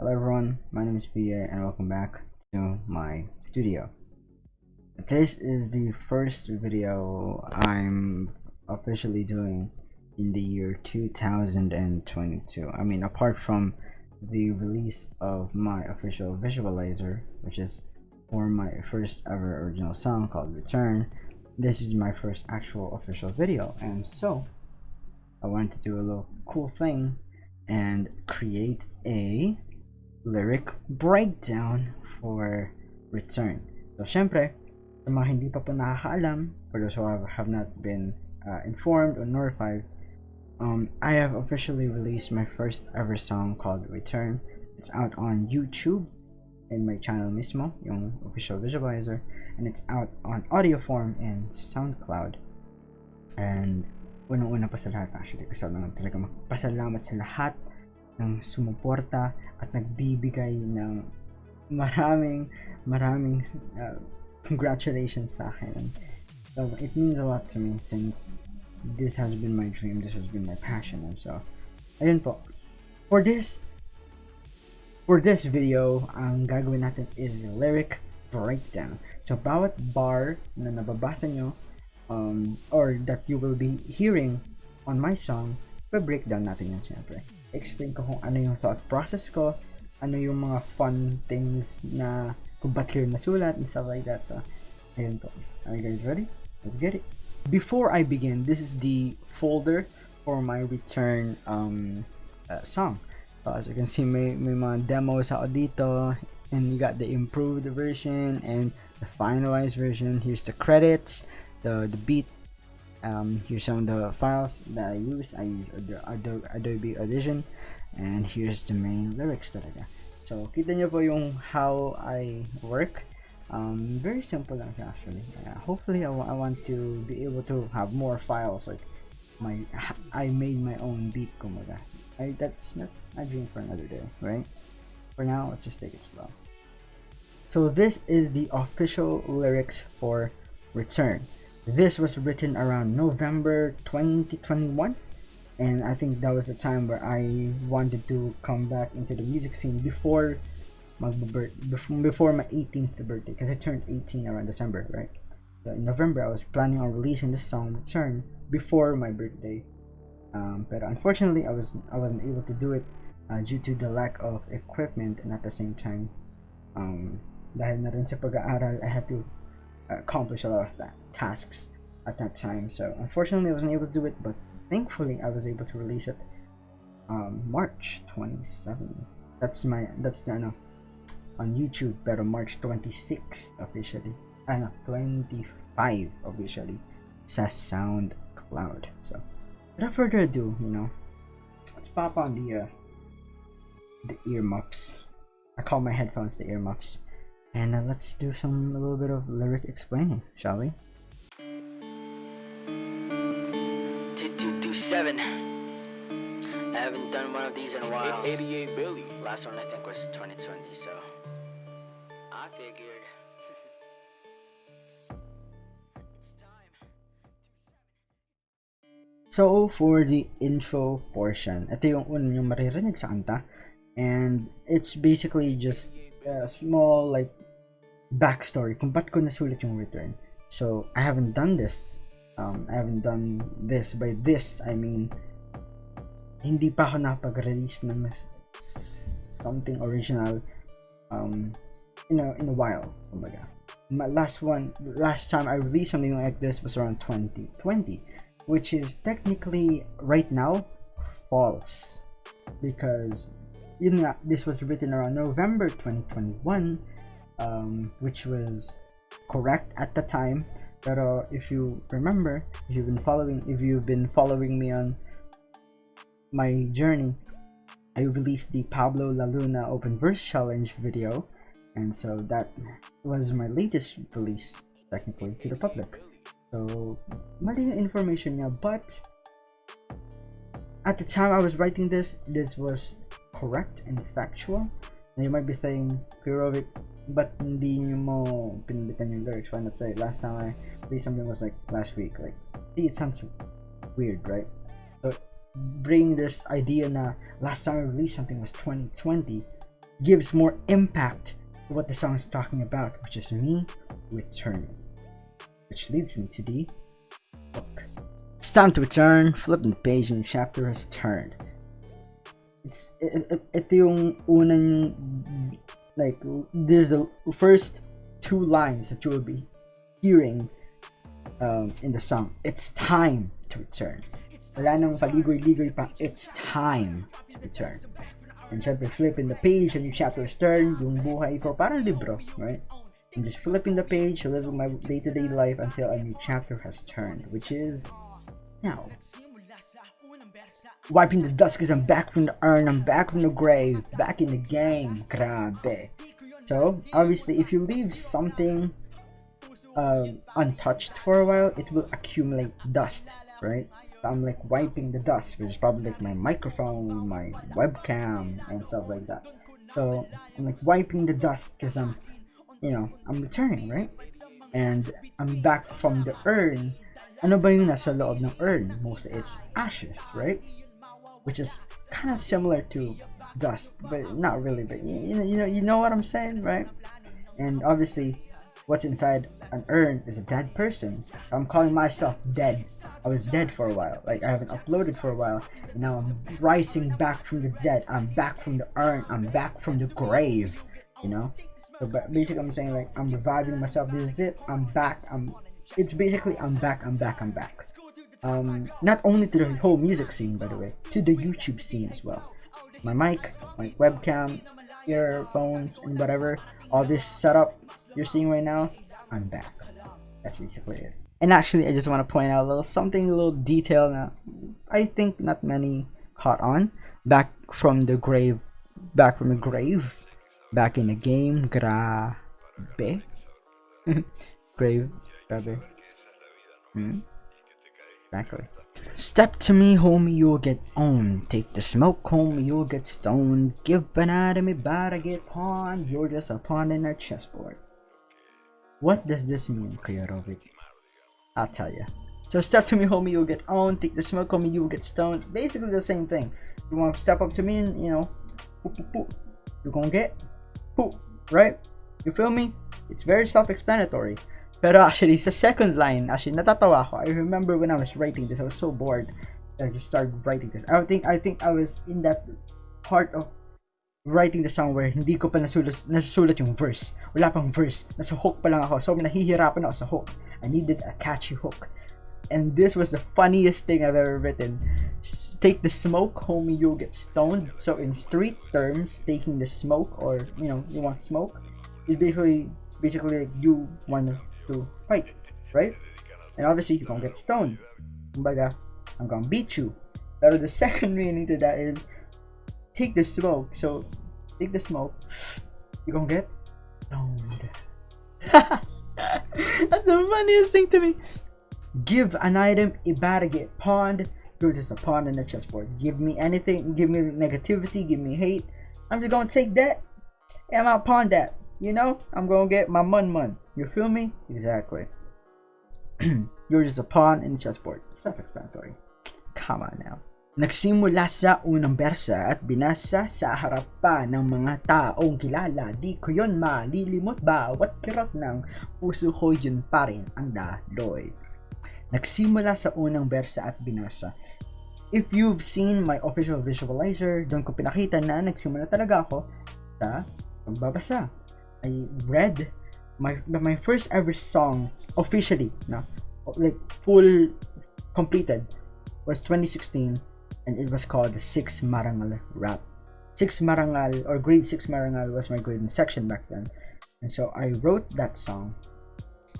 Hello everyone, my name is PA and welcome back to my studio. This is the first video I'm officially doing in the year 2022. I mean apart from the release of my official visualizer which is for my first ever original song called Return this is my first actual official video and so I wanted to do a little cool thing and create a lyric breakdown for return. So syempre, sa mga hindi pa po nakakaalam, for those who have, not been uh, informed or notified, um, I have officially released my first ever song called Return. It's out on YouTube in my channel mismo, yung official visualizer, and it's out on audio form in SoundCloud. And unang-una pa sa lahat actually, gusto ko naman talaga magpasalamat sa lahat ng sumuporta at nagbibigay ng maraming maraming uh, congratulations sa akin. So it means a lot to me since this has been my dream, this has been my passion and so ayun po. For this for this video, ang gagawin natin is lyric breakdown. So bawat bar na nababasa nyo um, or that you will be hearing on my song, pa-breakdown natin yan syempre. Explain ko kung ano yung thought process ko, ano yung mga fun things na kung ba't kayo nasulat and stuff like that. So, ayun po. Are you guys ready? Let's get it. Before I begin, this is the folder for my return um, uh, song. So, as you can see, may, may mga demos ako dito and you got the improved version and the finalized version. Here's the credits, the, the beat um, here's some of the files that I use. I use Adobe, Adobe Audition and here's the main lyrics that I talaga so kita nyo po yung how I work. Um, very simple lang actually. Uh, hopefully I, I want to be able to have more files like my I made my own beat kumaga I, that's that's a dream for another day right? For now let's just take it slow. So this is the official lyrics for return this was written around November 2021 and I think that was the time where I wanted to come back into the music scene before my before my 18th birthday because I turned 18 around December right? So in November I was planning on releasing this song Return before my birthday. Um, but unfortunately I was I wasn't able to do it uh, due to the lack of equipment and at the same time um, dahil na rin sa pag-aaral I had to accomplish a lot of that tasks at that time. So unfortunately I wasn't able to do it but thankfully I was able to release it um, March 27 that's my that's the no on YouTube pero March 26 officially. I know 25 officially sa SoundCloud. So without further ado you know let's pop on the uh, the earmuffs. I call my headphones the earmuffs and uh, let's do some a little bit of lyric explaining, shall we? Two two two seven. I haven't done one of these in a while. 88 Billy. Last one I think was 2020, so I figured. It's time. So, for the intro portion, ito yung unang yung maririnig sa kanta. And it's basically just a small like backstory kung ba't ko nasulit yung return. So, I haven't done this. Um, I haven't done this. By this, I mean, hindi pa ako nakapag-release ng something original um, in, a, in a while. Kumbaga. My last one, last time I released something like this was around 2020, which is technically right now false because this was written around November 2021 um, which was correct at the time. Pero if you remember, if you've been following, if you've been following me on my journey, I released the Pablo La Luna Open Verse Challenge video, and so that was my latest release, technically, to the public. So, mali information niya, but at the time I was writing this, this was correct and factual. Now you might be saying, Kurovic, but hindi nyo mo pinilitan yung lyrics? Why not say, last time I played something was like last week. Like, see, it sounds weird, right? So, bring this idea na last time I released something was 2020 gives more impact to what the song is talking about, which is me returning. Which leads me to the book. It's time to return, flip the page and the chapter has turned. It's, it, it, yung unang, like, this is the first two lines that you will be hearing um, in the song. It's time to return. Wala nang paligoy-ligoy pa. It's time to return. And syempre, flipping the page, a new chapter is turned, yung buhay ko, parang libro, right? I'm just flipping the page, living my day-to-day life until a new chapter has turned, which is now. Wiping the dust because I'm back from the urn, I'm back from the grave, back in the game. Grabe. So, obviously, if you leave something uh, untouched for a while, it will accumulate dust, right? I'm like wiping the dust, which is probably like my microphone, my webcam, and stuff like that. So I'm like wiping the dust because I'm, you know, I'm returning, right? And I'm back from the urn. Ano ba yung nasa loob ng urn? Mostly it's ashes, right? Which is kind of similar to dust, but not really. But you know, you know, you know what I'm saying, right? And obviously, what's inside an urn is a dead person. I'm calling myself dead. I was dead for a while. Like I haven't uploaded for a while. And now I'm rising back from the dead. I'm back from the urn. I'm back from the grave. You know? So basically I'm saying like I'm reviving myself. This is it. I'm back. I'm it's basically I'm back, I'm back, I'm back. Um not only to the whole music scene by the way, to the YouTube scene as well. My mic, my webcam, earphones and whatever, all this setup you're seeing right now, I'm back. That's basically it. And actually, I just want to point out a little something, a little detail that I think not many caught on. Back from the grave, back from the grave, back in the game, grabe. grave, grabe. Hmm? Exactly. Step to me, homie, you'll get owned. Take the smoke, homie, you'll get stoned. Give banana me bad, I get pawned. You're just a pawn in a chessboard. What does this mean, Kuyarovic? I'll tell you. So step to me, homie, you'll get owned. Take the smoke, homie, you'll get stoned. Basically the same thing. You want to step up to me and, you know, poop, poop, poop. you're gonna get poop, right? You feel me? It's very self-explanatory. Pero actually, sa second line, actually, natatawa ako. I remember when I was writing this, I was so bored. That I just started writing this. I think, I think I was in that part of writing the song where hindi ko pa nasulat, nasusulat yung verse. Wala pang verse. Nasa hook pa lang ako. So, nahihirapan ako sa hook. I needed a catchy hook. And this was the funniest thing I've ever written. Take the smoke, homie, you'll get stoned. So in street terms, taking the smoke or, you know, you want smoke, is basically, basically like you want to fight, right? And obviously, you're gonna get stoned. Kumbaga, uh, I'm gonna beat you. Pero the second meaning to that is, take the smoke. So, take the smoke. You're gonna get stoned. That's the funniest thing to me. Give an item, to get pawned. You're just a pawn in the chessboard. Give me anything, give me negativity, give me hate. I'm just gonna take that and I'll pawn that. You know, I'm gonna get my mun mun. You feel me? Exactly. You're just a pawn in the chessboard. Self-explanatory. Come on now. Nagsimula sa unang bersa at binasa sa harap pa ng mga taong kilala. Di ko yon malilimot bawat kirot ng puso ko yun pa rin ang daloy. Nagsimula sa unang bersa at binasa. If you've seen my official visualizer, doon ko pinakita na nagsimula talaga ako sa pagbabasa. I read my my first ever song officially, na like full completed was 2016 and it was called the Six Marangal Rap. Six Marangal or Grade Six Marangal was my grade in section back then, and so I wrote that song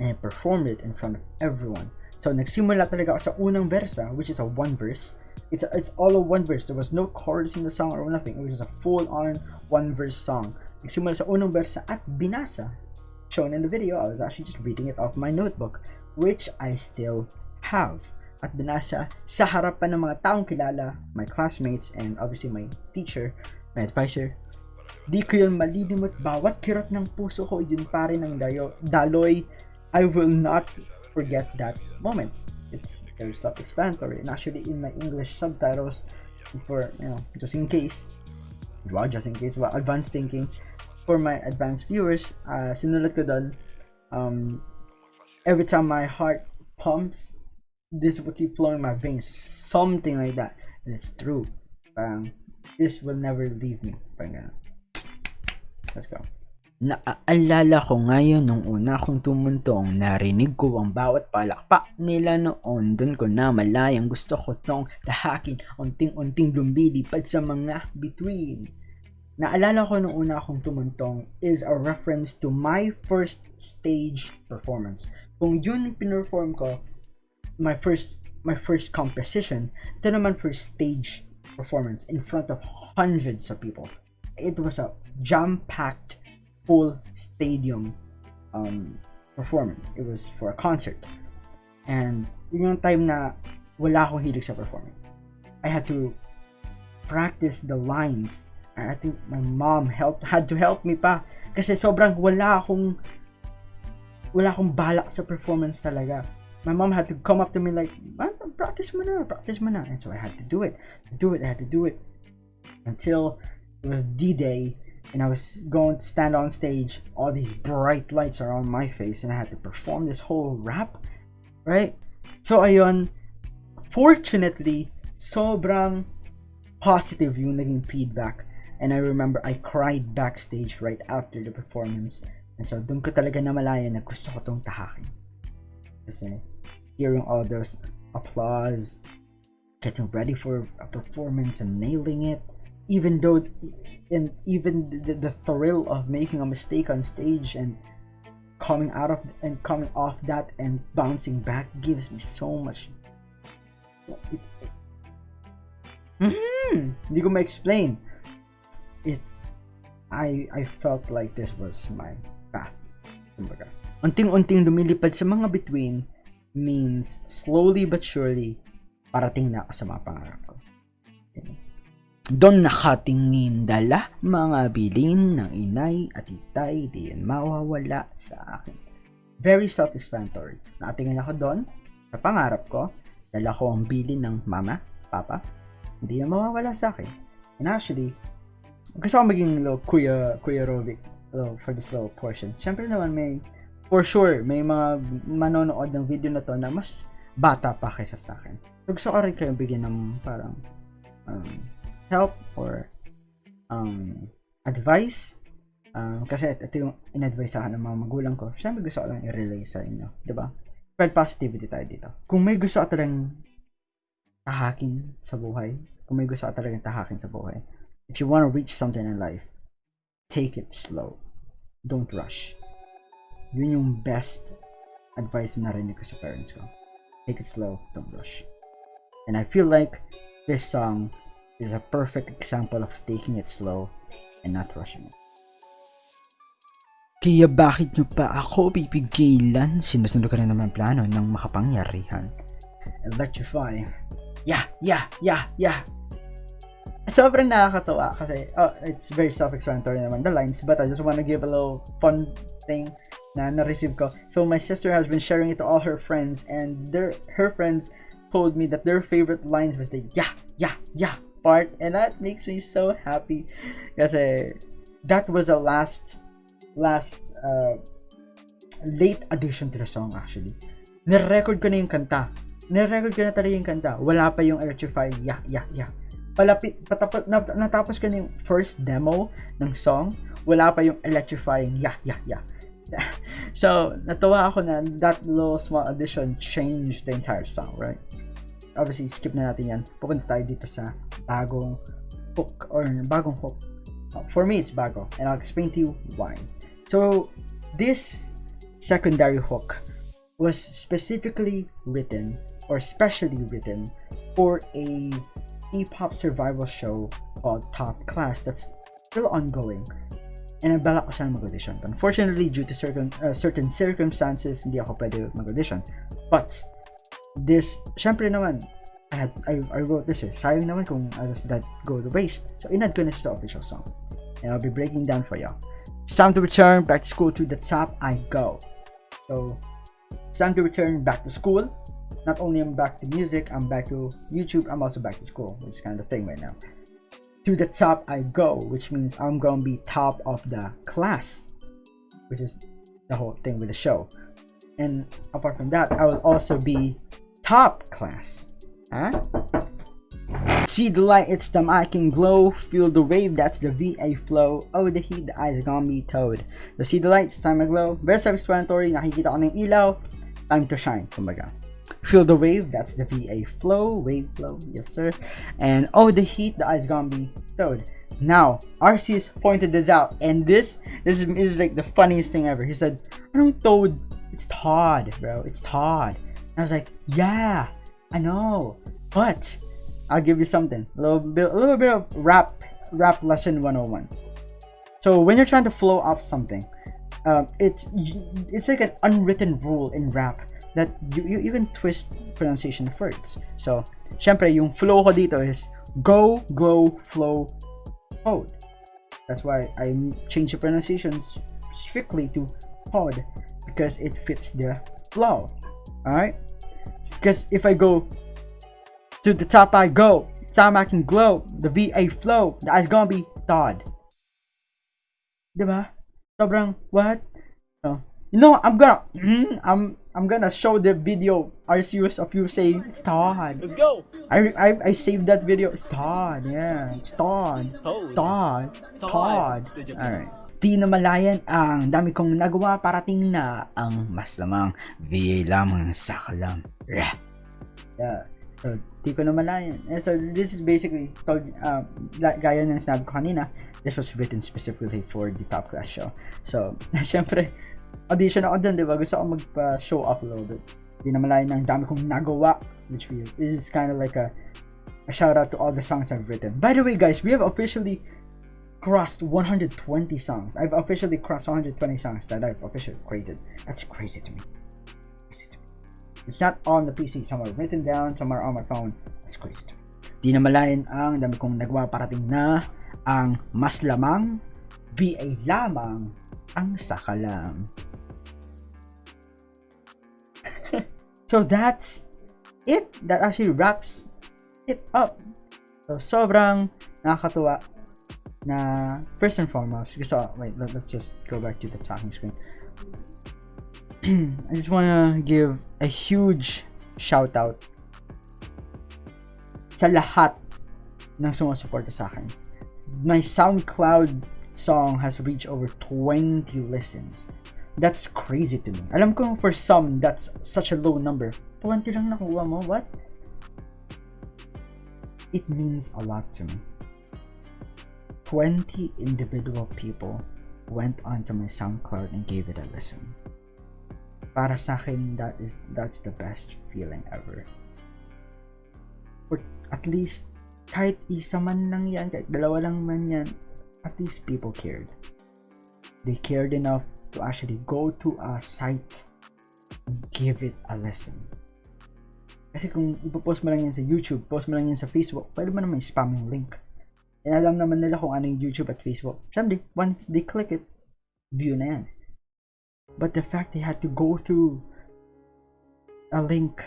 and I performed it in front of everyone. So nagsimula talaga ako sa unang versa, which is a one verse. It's a, it's all a one verse. There was no chorus in the song or nothing. It was just a full on one verse song. Nagsimula sa unang versa at binasa. Shown in the video, I was actually just reading it off my notebook, which I still have at binasa sa harapan ng mga taong kilala, my classmates, and obviously my teacher, my advisor. Di ko yun malilimot bawat kirot ng puso ko, yun pa rin ang dayo, daloy. I will not forget that moment. It's very self-explanatory. And actually, in my English subtitles, for, you know, just in case, Diba? Just in case, well, advanced thinking. For my advanced viewers, uh, sinulat ko doon, um, every time my heart pumps, this will keep flowing in my veins. Something like that. And it's true. Parang, this will never leave me. Parang. Let's go. Naaalala ko ngayon nung una kong tumuntong, narinig ko ang bawat palakpak nila noon. Doon ko na malayang gusto ko tong tahakin, unting-unting lumilipad sa mga between. Naalala ko nung una akong tumuntong is a reference to my first stage performance. Kung yun pinerform ko, my first my first composition, ito naman for stage performance in front of hundreds of people. It was a jam-packed full stadium um, performance. It was for a concert. And yun yung time na wala akong hilig sa performing. I had to practice the lines. I think my mom helped had to help me pa kasi sobrang wala akong wala akong balak sa performance talaga. My mom had to come up to me like, practice mo na, practice mo na. And so I had to do it. Do it, I had to do it. Until it was D-Day and I was going to stand on stage. All these bright lights are on my face and I had to perform this whole rap. Right? So ayun, fortunately, sobrang positive yung naging feedback. And I remember I cried backstage right after the performance. And so doon ko talaga namalaya na gusto ko tong tahakin. Kasi hearing all those applause, getting ready for a performance and nailing it, even though and even the, the thrill of making a mistake on stage and coming out of and coming off that and bouncing back gives me so much mm-hmm, hindi ko ma-explain it I I felt like this was my path kumbaga unting-unting lumilipad sa mga between means slowly but surely parating na ako sa mga pangarap ko Doon nakatingin dala mga bilin ng inay at itay di yan mawawala sa akin. Very self-explanatory. Nakatingin ako doon sa pangarap ko. Dala ko ang bilin ng mama, papa. Hindi na mawawala sa akin. And actually, gusto ko maging little Kuya, Kuya Rovic little, for this little portion. Siyempre naman may, for sure, may mga manonood ng video na to na mas bata pa kaysa sa akin. So, gusto ko rin kayong bigyan ng parang um, help or um, advice. Um, kasi ito yung in-advise sa akin ng mga magulang ko. Siyempre gusto ko lang i-relay sa inyo. ba? Diba? Spread positivity tayo dito. Kung may gusto ka talagang tahakin sa buhay, kung may gusto ka talagang tahakin sa buhay, if you want to reach something in life, take it slow. Don't rush. Yun yung best advice na narinig ko sa parents ko. Take it slow, don't rush. And I feel like this song is a perfect example of taking it slow and not rushing it. Kaya bakit nyo pa ako pipigilan? Sinusunod ka na naman plano ng makapangyarihan. Electrify. Yeah, yeah, yeah, yeah. Sobrang nakakatawa kasi oh, it's very self-explanatory naman the lines but I just want to give a little fun thing na na-receive ko. So my sister has been sharing it to all her friends and their her friends told me that their favorite lines was the yeah, yeah, yeah part and that makes me so happy. Kasi that was a last last uh, late addition to the song actually. Nirecord ko na yung kanta. Nirecord ko na talaga yung kanta. Wala pa yung electrify yeah yeah yeah palapit patapos na, natapos ko na first demo ng song. Wala pa yung electrifying yeah yeah yeah. So natuwa ako na that little small addition changed the entire song right? Obviously skip na natin yan. Pupunta tayo dito sa bagong hook or bagong hook. Uh, for me it's bago. And I'll explain to you why. So this secondary hook was specifically written or specially written for a hip-hop survival show called Top Class that's still ongoing and nabalak ko sana mag-audition. Unfortunately, due to certain, uh, certain circumstances, hindi ako pwede mag-audition. But, this, syempre naman, I, had, I, I wrote this eh. Sayang naman kung I just that go to waste. So, inad ko na siya sa official song. And I'll be breaking down for y'all. It's time to return back to school to the top I go. So, it's time to return back to school. Not only I'm back to music, I'm back to YouTube, I'm also back to school, which is kind of the thing right now. to the top I go, which means I'm gonna be top of the class, which is the whole thing with the show. And apart from that, I will also be top class. Huh? See the light, it's the mic and glow. Feel the wave, that's the VA flow. Oh, the heat, the eyes gonna be towed. The see the light, it's time to glow. Very self-explanatory, nakikita ko ng ilaw. Time to shine, kumbaga. Feel the wave, that's the VA flow. Wave flow, yes sir. And oh, the heat, the eyes gonna be towed. Now, Arceus pointed this out, and this, this is, this is like the funniest thing ever. He said, i don't toad? It's Todd, bro. It's Todd. And I was like, yeah, I know. But I'll give you something. A little bit a little bit of rap rap lesson 101. So when you're trying to flow up something, um, it's it's like an unwritten rule in rap that you, you, you can twist pronunciation of words. So, syempre, yung flow ko dito is go, glow, flow, pod. That's why I change the pronunciations strictly to pod because it fits the flow. Alright? Because if I go to the top I go, time I can glow, the VA flow, That's gonna be thawed. Diba? Sobrang, what? So, you know, I'm gonna, I'm, I'm gonna show the video Arceus of you saying it's Todd. Let's go! I, I, I saved that video. It's Todd, yeah. It's Todd. Toad. Todd. Todd. Todd. Alright. Di na malayan ang dami kong nagawa parating na ang mas lamang VA lamang sa kalam. Yeah. yeah. So, di ko na malayan. And so, this is basically, told, uh, gaya ng sinabi ko kanina, this was written specifically for the Top Class show. So, syempre, audition ako dun, di ba? Gusto ko magpa-show off a little bit. Di na malayan ng dami kong nagawa, which is kind of like a, a shout out to all the songs I've written. By the way, guys, we have officially crossed 120 songs. I've officially crossed 120 songs that I've officially created. That's crazy to me. It's not on the PC, somewhere written down, somewhere on my phone. That's crazy to me. Di na malayan ang dami kong nagawa parating na ang mas lamang VA lamang ang sakalam. So that's it. That actually wraps it up. So sobrang nakakatuwa na first and foremost gusto oh, wait let, let's just go back to the talking screen I just want to give a huge shout out sa lahat ng sumusuporta sa akin my SoundCloud song has reached over 20 listens that's crazy to me alam ko for some that's such a low number 20 lang nakuha mo what it means a lot to me 20 individual people went onto my SoundCloud and gave it a listen. Para sa akin, that is that's the best feeling ever. For at least kahit isa man lang yan, kahit dalawa lang man yan, at least people cared. They cared enough to actually go to a site and give it a lesson. Kasi kung ipopost mo lang yan sa YouTube, post mo lang yan sa Facebook, pwede mo naman spam yung link. And alam naman nila kung ano yung YouTube at Facebook. Siyempre, once they click it, view na yan. But the fact they had to go through a link,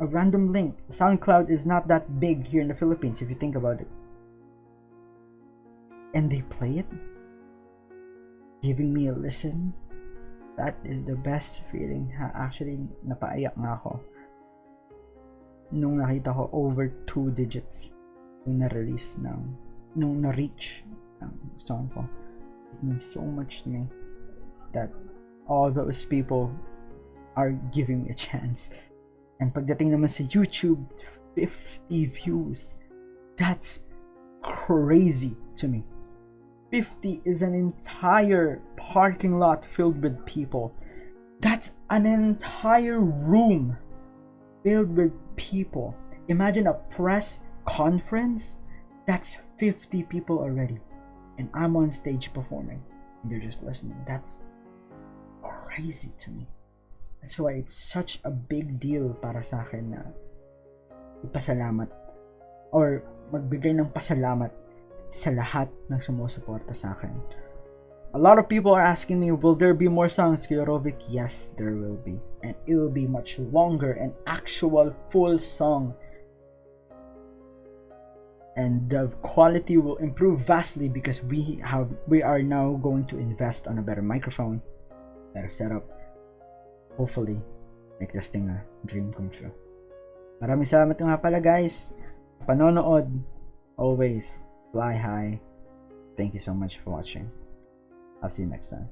a random link. SoundCloud is not that big here in the Philippines if you think about it. And they play it, giving me a listen. That is the best feeling. Actually, napaiyak nga ako nung nakita ko over two digits yung na-release ng nung na-reach ng song ko it means so much to me that all those people are giving me a chance and pagdating naman sa YouTube 50 views that's crazy to me 50 is an entire parking lot filled with people that's an entire room filled with people imagine a press conference, that's 50 people already. And I'm on stage performing. And they're just listening. That's crazy to me. That's why it's such a big deal para sa akin na ipasalamat or magbigay ng pasalamat sa lahat ng sumusuporta sa akin. A lot of people are asking me, will there be more songs, Kiyorovic? Yes, there will be. And it will be much longer, an actual full song and the quality will improve vastly because we have we are now going to invest on a better microphone, better setup. Hopefully, make this thing a dream come true. Maraming salamat nga pala guys. Panonood. Always fly high. Thank you so much for watching. I'll see you next time.